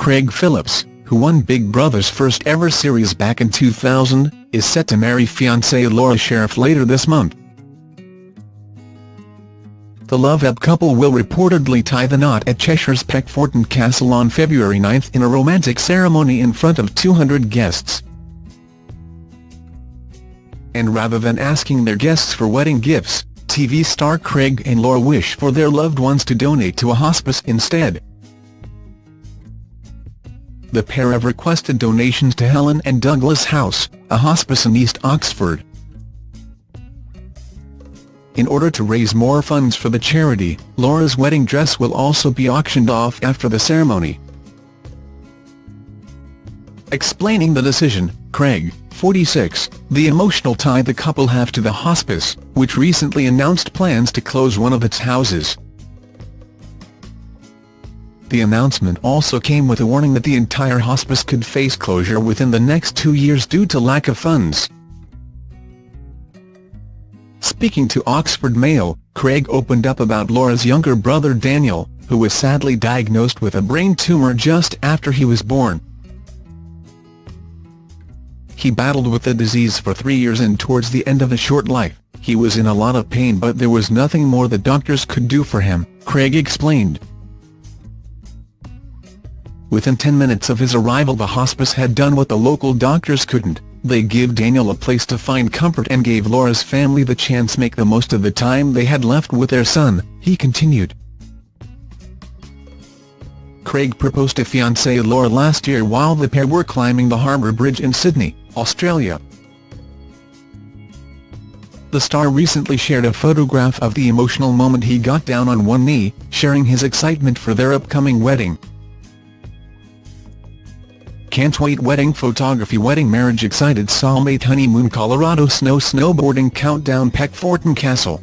Craig Phillips, who won Big Brother's first ever series back in 2000, is set to marry fiancée Laura Sherriff later this month. The love-up couple will reportedly tie the knot at Cheshire's Peckforton Castle on February 9 in a romantic ceremony in front of 200 guests. And rather than asking their guests for wedding gifts, TV star Craig and Laura wish for their loved ones to donate to a hospice instead. The pair have requested donations to Helen and Douglas House, a hospice in East Oxford. In order to raise more funds for the charity, Laura's wedding dress will also be auctioned off after the ceremony. Explaining the decision, Craig, 46, the emotional tie the couple have to the hospice, which recently announced plans to close one of its houses. The announcement also came with a warning that the entire hospice could face closure within the next two years due to lack of funds. Speaking to Oxford Mail, Craig opened up about Laura's younger brother Daniel, who was sadly diagnosed with a brain tumour just after he was born. He battled with the disease for three years and towards the end of his short life, he was in a lot of pain but there was nothing more the doctors could do for him, Craig explained. Within 10 minutes of his arrival the hospice had done what the local doctors couldn't, they give Daniel a place to find comfort and gave Laura's family the chance make the most of the time they had left with their son, he continued. Craig proposed to fiancée Laura last year while the pair were climbing the Harbour Bridge in Sydney, Australia. The star recently shared a photograph of the emotional moment he got down on one knee, sharing his excitement for their upcoming wedding. Can't wait. Wedding photography wedding marriage excited soulmate honeymoon Colorado snow snowboarding countdown Peckforton Castle